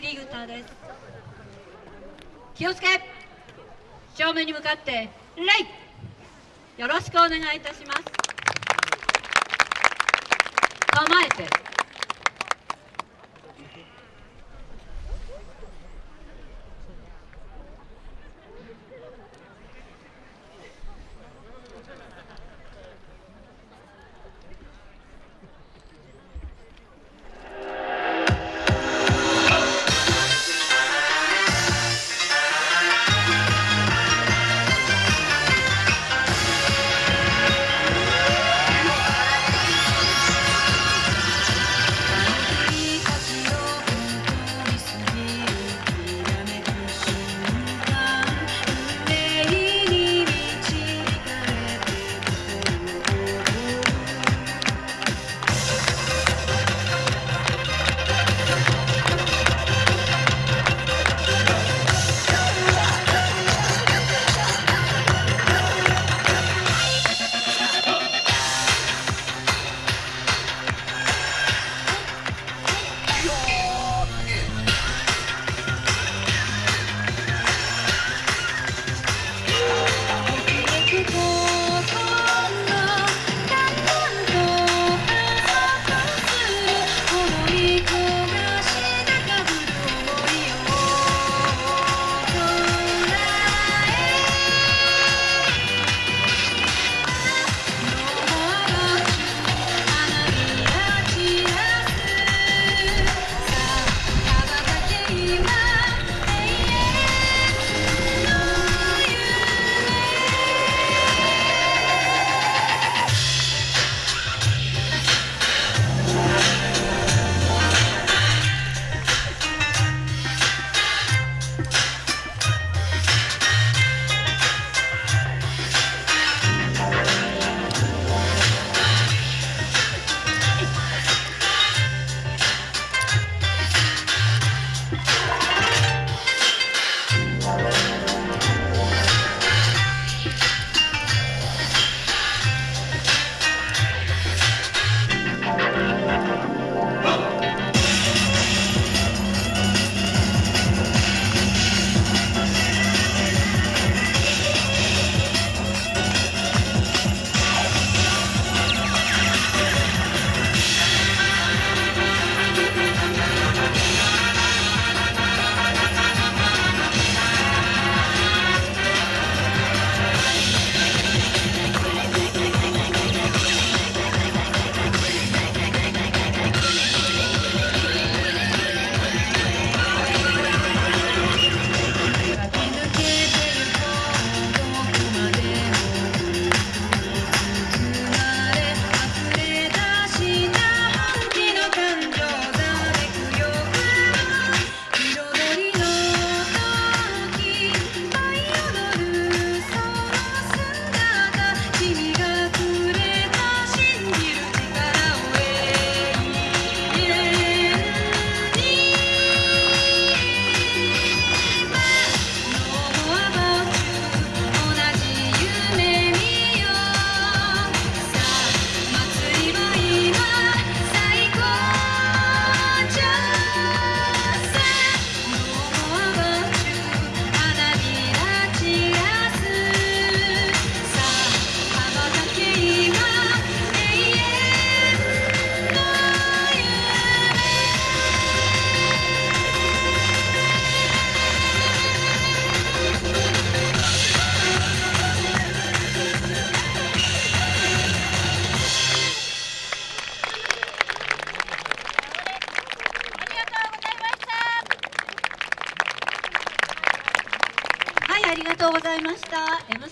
リグターです。気をつけ。正面に向かって礼よろしくお願いいたします。構えて。りがとうございました。M さ